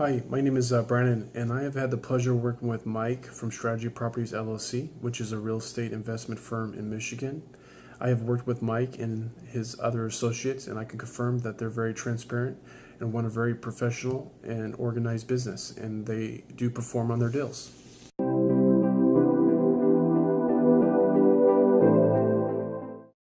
Hi, my name is uh, Brandon, and I have had the pleasure of working with Mike from Strategy Properties LLC, which is a real estate investment firm in Michigan. I have worked with Mike and his other associates, and I can confirm that they're very transparent and run a very professional and organized business, and they do perform on their deals.